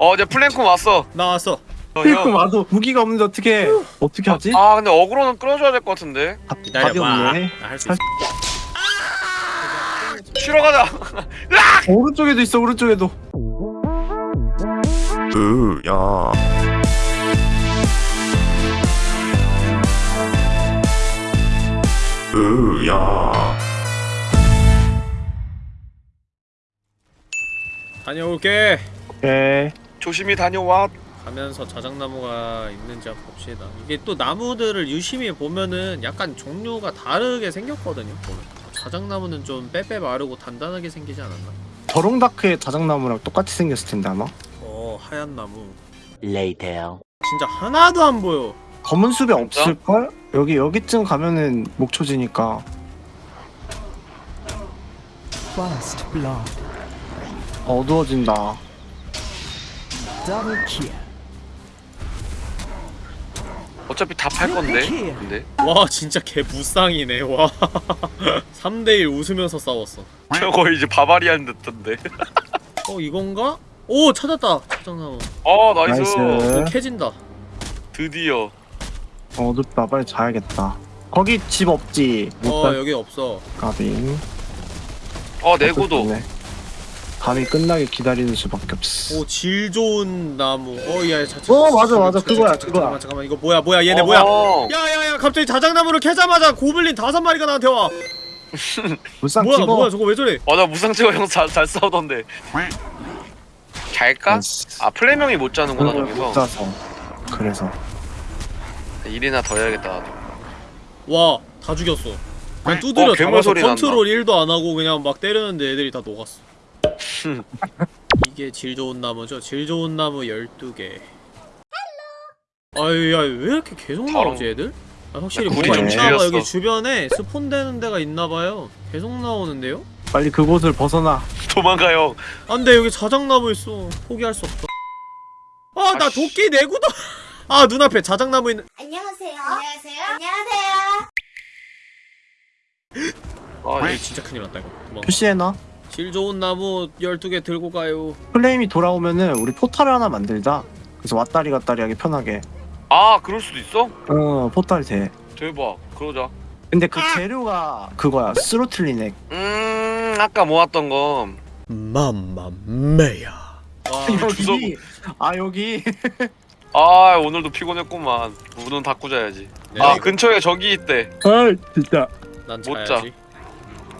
어 이제 플랭크 왔어. 나 왔어. 어, 그리고 형. 와도 무기가 없는데 어떻게 어떻게 하지? 아 근데 aggro는 끌어줘야 될 것 같은데. 답- 답이 기다려봐. 없네. 나할수 있어. 쉬러 가자. 오른쪽에도 있어 오른쪽에도. 으야. 으야. 다녀올게. 오케이. 조심히 다녀와 가면서 자작나무가 있는지 한번 봅시다 이게 또 나무들을 유심히 보면은 약간 종류가 다르게 생겼거든요 보면. 자작나무는 좀 빼빼 마르고 단단하게 생기지 않았나? 저롱다크의 자작나무랑 똑같이 생겼을 텐데 아마. 어 하얀 나무 Later. 진짜 하나도 안 보여 검은 숲에 없을 걸? 여기 여기쯤 가면은 목초지니까. First blood. 어두워진다. 어차피 다 팔 건데 근데 와 진짜 개 무쌍이네 와 3대1 웃으면서 싸웠어 저거 이제 barbarian 됐던데 어 이건가? 오 찾았다 자작나무 어 나이스, 나이스. 캐진다 드디어 어둡다. 빨리 자야겠다. 거기 집 없지. 못어살 여기 없어 가빙. 어 내구도 어떡해. 밤이 끝나게 기다리는 수밖에 없어. 오질 좋은 나무 어야 자 어, 맞아, 맞아. 그거야, 그거야. 잠깐만 잠깐만 이거 뭐야 뭐야 얘네 뭐야 어허. 야야야 갑자기 자작나무를 캐자마자 고블린 다섯 마리가 나한테 와 불쌍 뭐야 찍어. 뭐야 저거 왜 저래 어, 나 무상치고 형잘 잘 싸우던데 잘까? 아 플레명이 못 자는구나 못 저기서 자서. 그래서. 일이나 더 해야겠다 나도 와다 죽였어 그냥 두드려 어, 잡아서 컨트롤 1도 안 하고 그냥 막 때렸는데 애들이 다 녹았어 이게 질 좋은 나무죠 질 좋은 나무 12개 아유 야왜 이렇게 계속. 나오지 애들? 아, 확실히 야, 뭐가 굴이 좀 있나봐. 여기 주변에 스폰되는 데가 있나봐요 계속 나오는데요? 빨리 그곳을 벗어나. 도망가요 안돼 여기 자작나무 있어 포기할 수 없다 아 나. 도끼 내구도 아 눈앞에 자작나무 있는 안녕하세요. 안녕하세요. 안녕하세요. 아아 이- 진짜 큰일 났다 이거 도망가. 표시해놔. 질 좋은 나무 12개 들고 가요 플레임이 돌아오면은 우리 포탈을 하나 만들자. 그래서 왔다리 갔다리 하기 편하게. 아 그럴 수도 있어? 어, 포탈 돼. 대박 그러자 근데 그 재료가 그거야. 스로틀리넥. 음 아까 모았던 거 맘마메야 와 여기. 아, 여기. 아 오늘도 피곤했구만 문은 닫고 자야지 네. 아 근처에 저기 있대 아, 진짜. 난못 자야지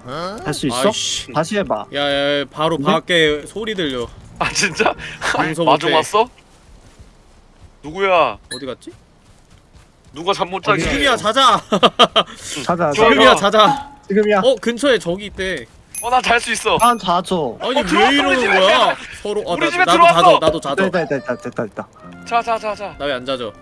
할 수 있어? 아이씨 다시 해봐. 야야 바로 네? 밖에 소리 들려 아 진짜? 마중 왔어? 누구야? 어디 갔지? 누가 잠 못 자게 지금이야 자자 자자, 지금이야 좋아. 자자 지금이야. 어 근처에 저기 있대 어 나 잘 수 있어 난 자줘. 아니 어, 왜 이러는. 거야 서로 어 우리 나, 집에 나도 들어왔어. 자죠 나도 자죠 됐다, 됐다, 됐다, 됐다. 자자자자 나 왜 안 자죠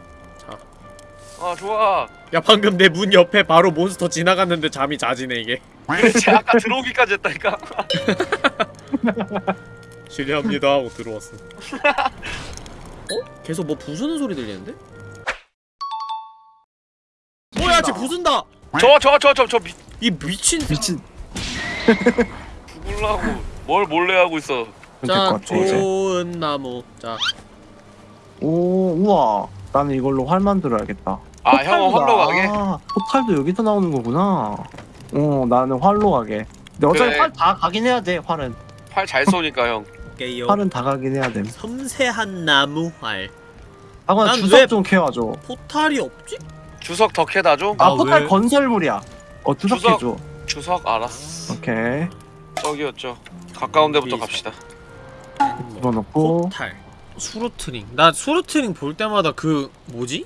아 좋아 야 방금 내 문 옆에 바로 몬스터 지나갔는데 잠이 자지네 이게 그렇지 아까 들어오기까지 했다니까 실례합니다 하고 들어왔어 어? 계속 뭐 부수는 소리 들리는데? 뭐야 쟤 부순다 저 저 저 저저이 미친 미친. 죽을라고 뭘 몰래 하고 있어 자. 좋은 나무 자 오, 우와. 나는 이걸로 활 만들어야겠다. 아 형은 활로 나- 가게? 아, 포탈도 여기서 나오는 거구나. 어, 나는 활로 가게. 근데 어차피 그래. 활 다 가긴 해야 돼, 활은. 활 잘 쏘니까 형 게요 활은 다 가긴 해야 돼. 섬세한 나무활 하거나 난 주석 왜- 좀 캐와줘. portal이 없지? 주석 더 캐다 줘? 아, 아, 포탈 왜? 건설물이야. 어, 주석 주석. 캐줘. 주석 알았어 오케이. 저기였죠 가까운 데부터 갑시다 집어넣고. portal Surtling 나 Surtling 볼 때마다 그 뭐지?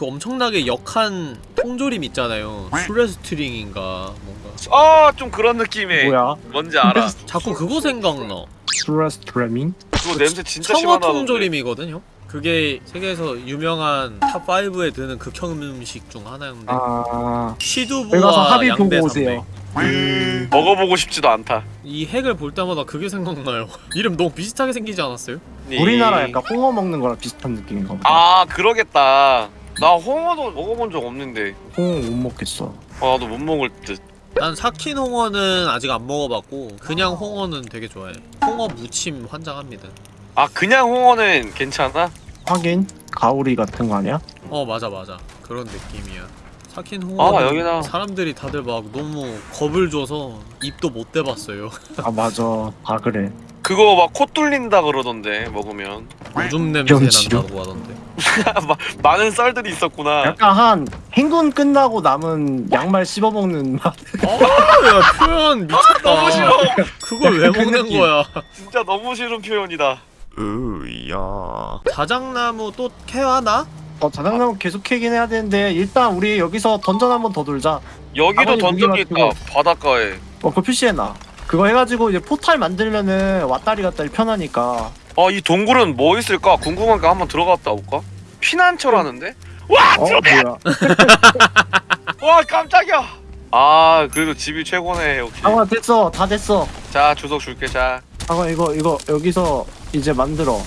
그 엄청나게 역한 통조림 있잖아요 수레스트링인가 뭔가 아 좀 그런 느낌의 뭐야? 뭔지 알아 자꾸 그거 생각나 수르스트레밍? 그거 냄새 진짜 청어 통조림이거든요? 그게 세계에서 유명한 top 5에 드는 극혐 음식 중 하나였는데 아. 취두부와 합의 보고. 음, 먹어보고 싶지도 않다 이 핵을 볼 때마다 그게 생각나요 이름 너무 비슷하게 생기지 않았어요? 우리나라 약간 홍어 먹는 거랑 비슷한 느낌인가 보다. 아 그러겠다 나 홍어도 먹어본 적 없는데. 홍어 못 먹겠어. 아 나도 못 먹을 듯. 난 삭힌 홍어는 아직 안 먹어봤고 그냥 홍어는 되게 좋아해. 홍어 무침 환장합니다. 아 그냥 홍어는 괜찮아? 하긴 가오리 같은 거 아니야? 어 맞아 맞아. 그런 느낌이야. 사킨 홍어 아, 여기다. 사람들이 다들 막 너무 겁을 줘서 입도 못 대봤어요. 아 맞아. 아 그래. 그거 막 코 뚫린다 그러던데 먹으면. 오줌 냄새? 난다고 하던데 마- 많은 썰들이 있었구나. 약간 한 행군 끝나고 남은 양말 씹어먹는 맛. 아야 표현 미쳤다. 너무 싫어. 그걸 왜그 먹는 느낌. 거야? 진짜 너무 싫은 표현이다. 으야. 자작나무 또 캐와나? 어 자장나무 계속 캐긴 해야 되는데 일단 우리 여기서 던전 한 번 더 돌자. 여기도 아버님 던전이 있다. 바닷가에. 어 그거 표시해놔. 그거 해가지고 이제 포탈 만들면은 왔다리 갔다리 편하니까 아 이 동굴은 뭐 있을까 궁금하니까 한번 들어갔다 올까? 피난처라는데? 와! 어 뭐야 와 깜짝이야 아 그래도 집이 최고네 역시 상아 됐어 다 됐어 자 주석 줄게 자 상아 이거 이거 여기서 이제 만들어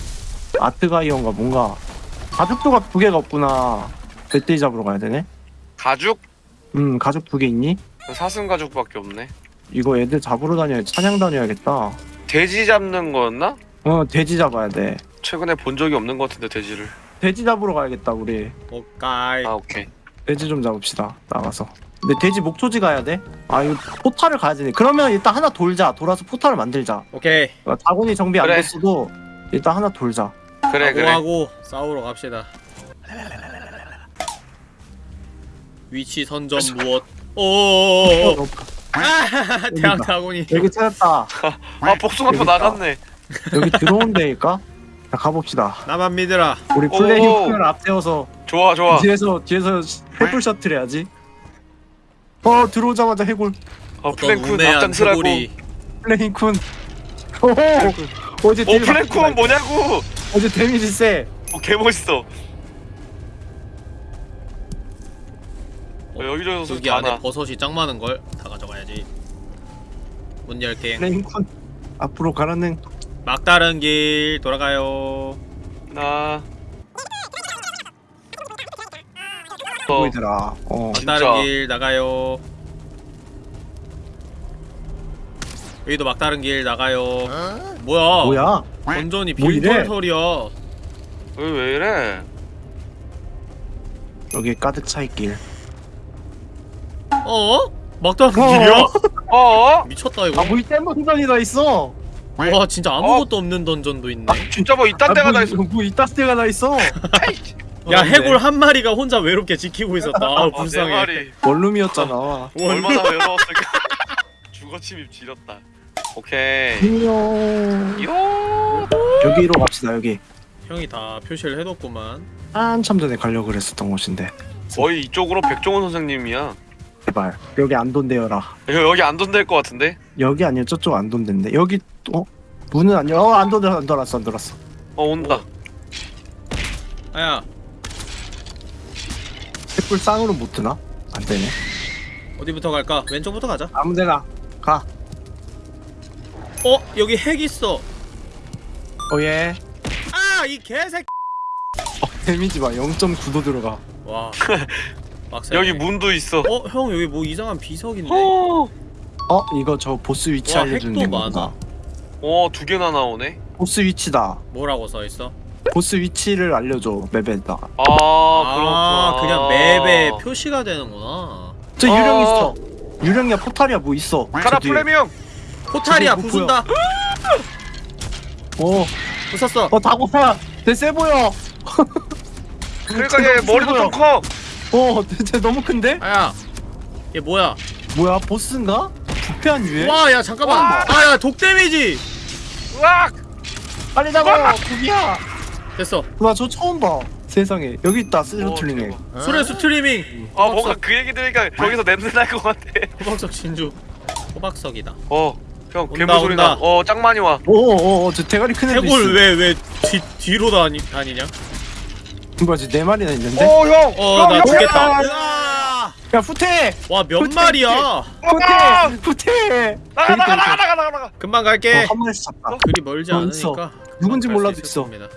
아트가이언가 뭔가 가죽도가 두 개가 없구나 멧돼지 잡으러 가야 되네 가죽? 음 가죽 두 개 있니? 사슴 가죽밖에 없네 이거 애들 잡으러 다녀야 찬양 다녀야겠다 돼지 잡는 거였나? 어 돼지 잡아야 돼. 최근에 본 적이 없는 것 같은데 돼지를. 돼지 잡으러 가야겠다 우리. 오까이. 아 오케이. 돼지 좀 잡읍시다 나가서. 근데 돼지 목초지 가야 돼? 아 이거 포탈을 가야 되네. 그러면 일단 하나 돌자. 돌아서 포탈을 만들자. 오케이. 그러니까 다곤이 정비 안 그래. 됐어도 일단 하나 돌자. 그래 그래. 하고 싸우러 갑시다. 위치 선점 무엇? 오오오오 어, 아 대학 다곤이. 여기 찾았다. 아 복숭아표. 나갔네 여기 들어온 데일까? 자 가봅시다. 나만 믿으라. 우리 오. 플레이를 앞세워서 좋아 좋아. 뒤에서 뒤에서 해골 셔틀 해야지. 어 들어오자마자 해골. 어 우매한 앞장서라고. 해골이. 플레인쿤. 오호 어제 어 데미지 플랭크는 뭐냐고. 어제 데미지 세. 어 개멋있어. 어, 여기저기서 여기 많아 안에 버섯이 짱 많은 걸 다 가져가야지. 문 열게. 플레인쿤 앞으로 가라는 막다른 길 돌아가요. 나. 어, 보이더라. 어. 진짜. 막다른 길 나가요. 여기도 막다른 길 나가요. 뭐야? 뭐야? 완전히 뭐 이래? 빈털터리야. 여기 왜 이래? 여기 가득 차 있길. 어? 막다른 길이야? 어? 미쳤다 이거. 아뭐 이딴 던전이 다 있어 와 진짜 아무것도 없는 던전도 있네. 진짜 뭐 이딴 데가 아, 뭐, 다 있어. 뭐 이딴 데가 다 있어? 야 어, 해골 네. 한 마리가 혼자 외롭게 지키고 있었다. 아 어, 네 불쌍해. 마리. 원룸이었잖아. 얼마나 외로웠을까. 주거 침입 지렸다. 오케이. 요. 여기로 갑시다 여기. 형이 다 표시를 해뒀구만. 한참 전에 가려고 그랬었던 곳인데. 거의 이쪽으로 백종원 선생님이야 제발. 여기 안 돈대여라. 여기, 여기 안 돈될 것 같은데? 여기 아니야. 저쪽 안돈대인데 여기 어? 문은 아니야. 어 안 돈대 안 돌았어 안 돌았어. 어 온다. 아야. 횃불 쌍으로 못 드나? 안 되네. 어디부터 갈까? 왼쪽부터 가자. 아무데나 가. 어? 여기 핵 있어. 어예. 아 이 개새끼. 데미지 봐. 0.9도 들어가. 와 빡세 여기 문도 있어. 어? 형 여기 뭐 이상한 비석인데? 어, 어 이거 저 보스 위치 와, 알려주는 핵도 많아. 어, 두 개나 나오네. 보스 위치다. 뭐라고 써 있어? 보스 위치를 알려줘 맵에다. 아, 아 그렇구나 그냥 맵에 표시가 되는구나. 저 어. 유령 있어. 유령이야 포탈이야 뭐 있어. 가라 저 뒤에. 플레미엄! 포탈이야 저기 뭐 부순다. 어, 부쉈어. 어 다고사 쟤세 보여. 그러니까 얘 머리도 좀 커. 어, 쟤 너무 큰데? 아야 얘 뭐야 뭐야 보스인가? 부패한 유해? 와 야 잠깐만 와. 아 야 독 데미지 으악! 빨리 잡아 구기야 됐어 나저 처음 봐 세상에 여기 있다 대박. 수레 스트리밍 아, 뭔가 그 얘기 들으니까 저기서 냄새 날 것 같아. 호박석 진주 호박석이다 어, 형 온다, 괴물 소리 나. 온다. 어, 짱 많이 와. 오 오 오 저 대가리 큰 애도 있어 해골 왜왜 뒤로 다니, 다니냐? 뭐지 네 마리나 있는데? 오, 형. 어 형, 나 형, 죽겠다 야, 으아! 야 후퇴! 와몇 마리야 아! 후퇴! 후퇴! 나가, 나가, 나가, 나가, 나가, 나가. 금방 갈게 어, 한 마리씩 잡다 그리 멀지 어, 있어. 않으니까 누군지 갈수 몰라도 있을 있어. 겁니다.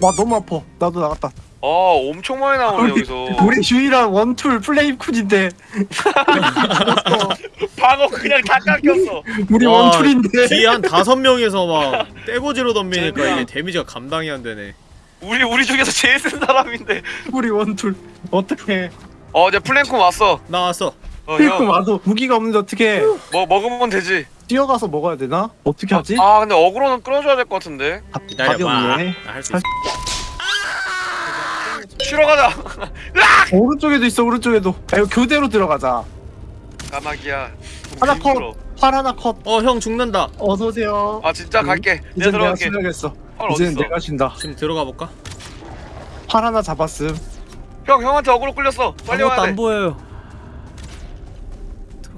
와 너무 아파 나도 나갔다 어, 엄청 많이 나오네, 우리, 여기서. 우리 유일한 one tool 플레임 쿤인데 방어 그냥 다 깎였어. 우리 와, one tool인데 뒤에 한 다섯 명에서 막 떼고지로 덤비니까. 이게 데미지가 감당이 안 되네. 우리 우리 중에서 제일 센 사람인데. 우리 one tool 어떻게 어 이제 플랭크 왔어. 나왔어. 어 형. 와도 무기가 없는데 어떻게 뭐 먹으면 되지. 뛰어가서 먹어야 되나? 어떻게 하지? 아 근데 어그로는 끌어줘야 될 것 같은데. 답- 기다려봐. 없네. 나할수 있어. 쉬러 가자. 오른쪽에도 있어 오른쪽에도. 야, 이거 교대로 들어가자. 까마귀야. 하나 힘들어. 컷. 팔 하나 컷. 어형 죽는다. 어서 오세요. 아 진짜 갈게. 이제 내가 내가 들어갈게. 신나겠어. 헐 이제는 어딨어? 내가 신다. 지금 들어가 볼까? 팔 하나 잡았음. 형 형한테 어그로 끌렸어. 빨리 아무것도 와야 돼. 안 보여요.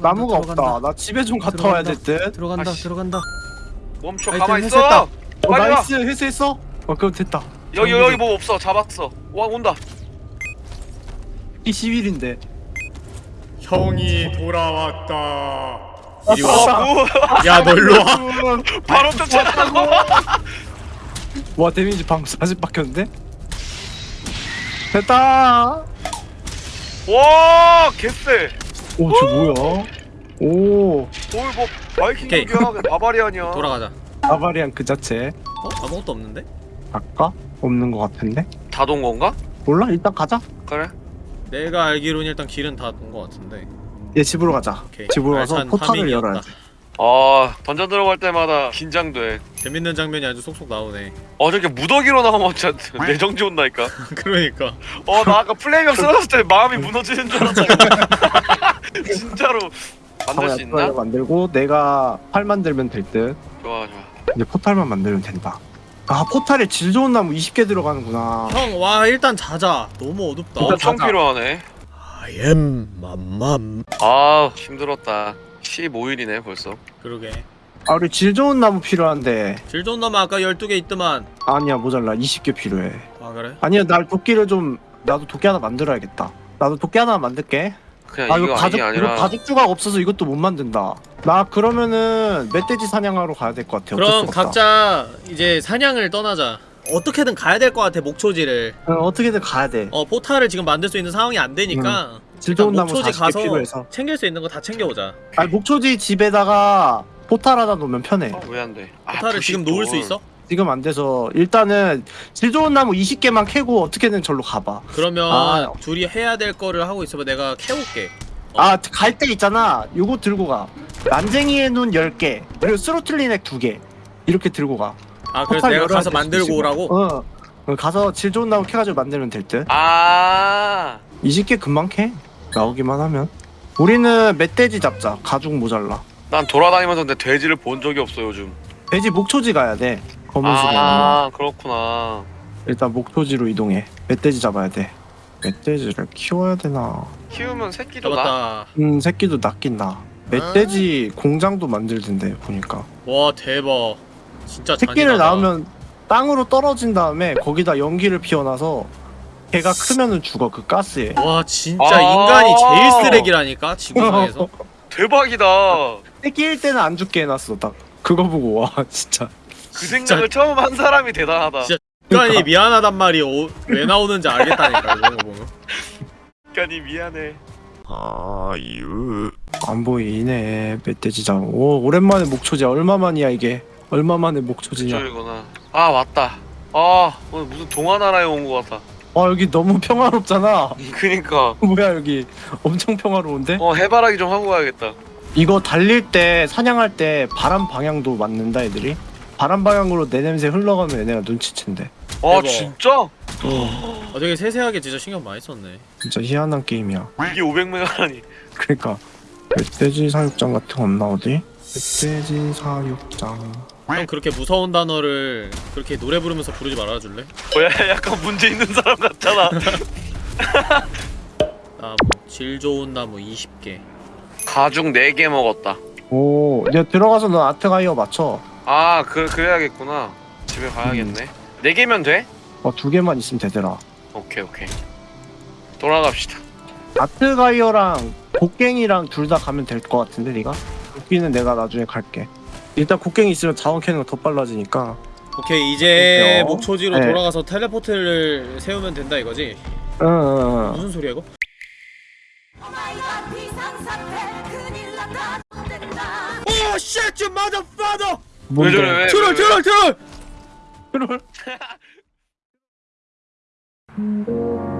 나무가 들어간다. 없다. 나 집에 좀 갔다 와야 될 들어간다. 듯. 들어간다. 아씨. 들어간다. 멈춰 아이템 가만 회수했다. 있어. 어, 빨리 와. nice 회수했어? 어 그럼 됐다. 여기 여기 뭐 없어. 잡았어. 와 온다. 이 10일인데. 형이 돌아왔다. 이리 아, 와. 오, 야, 너 일로 와. 바로 쫓아가고. 와 데미지 방 40 박혔는데? 됐다. 와 개쎄. 오 저 뭐야? 오 오뭐 바이킹 오케이. 경기야. 바바리안이야. 돌아가자. 아바리안 그 자체. 어? 아무것도 없는데? 아까 없는 것 같은데? 다 돈 건가? 몰라 일단 가자. 그래. 내가 알기로는 일단 길은 다 돈 것 같은데. 얘 집으로 가자. 오케이. 집으로 가서 알찬 포탈을 파밍이었다. 열어야지. 아 던전 들어갈 때마다 긴장돼. 재밌는 장면이 아주 쏙쏙 나오네. 어 저렇게 무더기로 나오면 진짜 내정지 온다니까. 그러니까. 어 나 아까 플레이명 쓰러졌을 때 마음이 무너지는 줄 알았다. 진짜로. 만들 수 있나? 만들고 내가 팔 만들면 될 듯. 좋아 좋아. 이제 포탈만 만들면 된다. 아 포탈에 질 좋은 나무 20개 들어가는구나. 형, 와, 일단 자자. 너무 어둡다. 엄청. 필요하네. I am 맘맘. 아 힘들었다. 15일이네 벌써. 그러게. 아 우리 질 좋은 나무 필요한데 질 좋은 놈 아까 12개 있더만. 아니야 모자라 20개 필요해. 아, 그래? 아니야 날 도끼를 좀 나도 도끼 하나 만들어야겠다. 나도 도끼 하나 만들게. 그냥 아 이거 이거 가죽 아니 이거 아니라. 가죽 조각 없어서 이것도 못 만든다. 나 그러면은 멧돼지 사냥하러 가야 될 것 같아. 그럼. 각자 이제 사냥을 떠나자. 어떻게든 가야 될 것 같아, 목초지를. 어, 어떻게든 가야 돼. 어, 포탈을 지금 만들 수 있는 상황이 안 되니까. 좋은 나무 목초지 40개 가서 필요해서. 챙길 수 있는 거 다 챙겨오자. 아니 목초지 집에다가 포탈 하나 놓으면 편해. 왜안 돼? 아, 포탈을 지금 놓을 수 있어? 지금 안 돼서 일단은 질 좋은 나무 20개만 캐고 어떻게든 절로 가봐. 그러면 아. 둘이 해야 될 거를 하고 있어봐. 내가 캐올게. 어. 아갈 때 있잖아. 요거 들고 가. 난쟁이의 눈 10개 그리고 스로틀린액 2개 이렇게 들고 가. 아, 그래서 포탈 내가 가서 만들고. 오라고? 어. 어, 가서 질 좋은 나무 캐가지고 만들면 될 듯. 아 20개 금방 캐. 나오기만 하면. 우리는 멧돼지 잡자. 가죽 모자라. 난 돌아다니면서 근데 돼지를 본 적이 없어 요즘. 돼지 목초지 가야 돼. 검은색이 아니라. 아 그렇구나. 일단 목초지로 이동해. 멧돼지 잡아야 돼. 멧돼지를 키워야 되나? 키우면 새끼도 나. 음 새끼도 낫긴 나. 멧돼지 공장도 만들던데 보니까. 와, 대박. 진짜 새끼를 잔인하다. 낳으면 땅으로 떨어진 다음에 거기다 연기를 피워놔서 걔가 크면은 죽어 그 가스에. 와, 진짜 아. 인간이 제일 쓰레기라니까? 지구상에서? 대박이다. 새끼일 때는 안 죽게 해놨어 딱. 그거 보고 와 진짜. 그 생각을 처음 한 사람이 대단하다. 진짜 인간이 미안하단 말이 오- 왜 나오는지 알겠다니까, 이런 거 보면. 인간이 미안해. 아유 안 보이네 멧돼지 장. 오 오랜만에 목초지야. 얼마만이야 이게? 얼마만에 목초지냐? 저이구나. 아 맞다. 아 오늘 무슨 동화나라에 온 것 같아. 아 여기 너무 평화롭잖아. 그니까. 뭐야 여기 엄청 평화로운데? 어 해바라기 좀 하고 가야겠다. 이거 달릴 때 사냥할 때 바람 방향도 맞는다 애들이. 바람 방향으로 내 냄새 흘러가면 얘네가 눈치챈대. 아 대박. 진짜? 어, 되게 세세하게 진짜 신경 많이 썼네. 진짜 희한한 게임이야. 이게 500메가라니. 그러니까 멧돼지 사육장 같은 거 없나 어디? 멧돼지 사육장. 형 그렇게 무서운 단어를 그렇게 노래 부르면서 부르지 말아줄래? 뭐야 약간 문제 있는 사람 같잖아. 나무, 질 좋은 나무 20개. 가죽 4개 먹었다. 오, 이제 들어가서 너 아트가이어 맞춰. 아 그, 그래야겠구나. 집에 가야겠네. 4개면 돼? 어, 두 개만 있으면 되더라. 오케이 오케이. 돌아갑시다. 아트가이어랑 곡괭이랑 둘 다 가면 될 것 같은데 네가? 곡기는 내가 나중에 갈게. 일단 곡괭이 있으면 자원 캐는 거 더 빨라지니까. 오케이 이제 그럴게요. 목초지로 네. 돌아가서 텔레포트를 세우면 된다 이거지? 응, 응, 응. 무슨 소리야 이거? 오 쉣! 유 motherfucker! 왜 저래 왜? 트롤 트롤 트롤! 트롤?